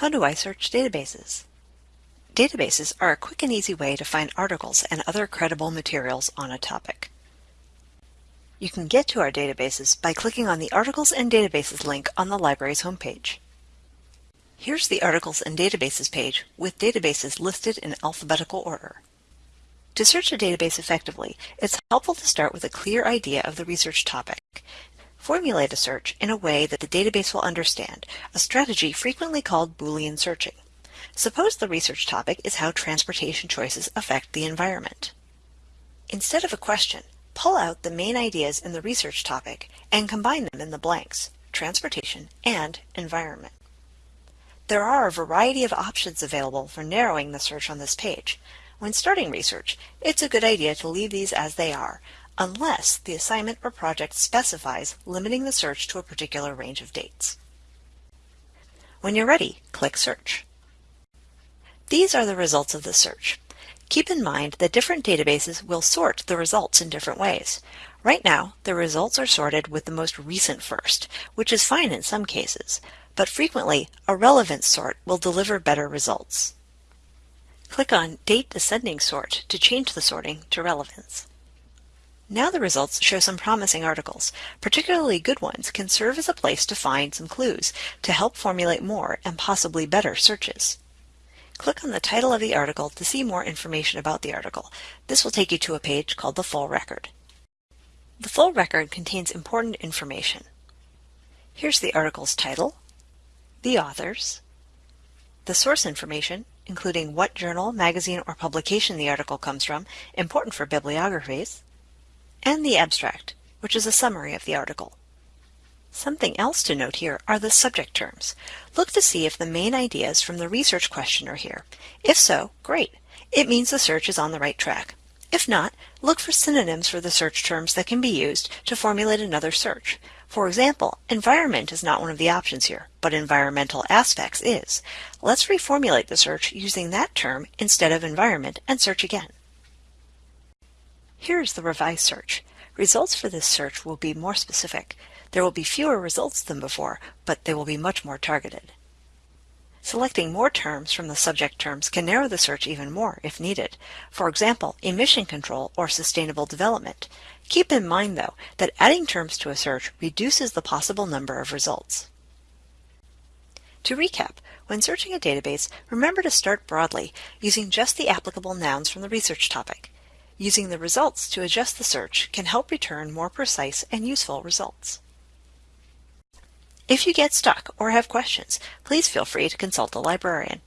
How do I search databases? Databases are a quick and easy way to find articles and other credible materials on a topic. You can get to our databases by clicking on the Articles and Databases link on the library's homepage. Here's the Articles and Databases page with databases listed in alphabetical order. To search a database effectively, it's helpful to start with a clear idea of the research topic. Formulate a search in a way that the database will understand, a strategy frequently called Boolean searching. Suppose the research topic is how transportation choices affect the environment. Instead of a question, pull out the main ideas in the research topic and combine them in the blanks, transportation and environment. There are a variety of options available for narrowing the search on this page. When starting research, it's a good idea to leave these as they are, unless the assignment or project specifies limiting the search to a particular range of dates. When you're ready, click Search. These are the results of the search. Keep in mind that different databases will sort the results in different ways. Right now, the results are sorted with the most recent first, which is fine in some cases, but frequently a relevance sort will deliver better results. Click on Date Descending Sort to change the sorting to relevance. Now the results show some promising articles. Particularly good ones can serve as a place to find some clues to help formulate more and possibly better searches. Click on the title of the article to see more information about the article. This will take you to a page called the full record. The full record contains important information. Here's the article's title, the authors, the source information, including what journal, magazine, or publication the article comes from, important for bibliographies, and the abstract, which is a summary of the article. Something else to note here are the subject terms. Look to see if the main ideas from the research question are here. If so, great. It means the search is on the right track. If not, look for synonyms for the search terms that can be used to formulate another search. For example, environment is not one of the options here, but environmental aspects is. Let's reformulate the search using that term instead of environment and search again. Here's the revised search. Results for this search will be more specific. There will be fewer results than before, but they will be much more targeted. Selecting more terms from the subject terms can narrow the search even more if needed. For example, emission control or sustainable development. Keep in mind, though, that adding terms to a search reduces the possible number of results. To recap, when searching a database, remember to start broadly, using just the applicable nouns from the research topic. Using the results to adjust the search can help return more precise and useful results. If you get stuck or have questions, please feel free to consult a librarian.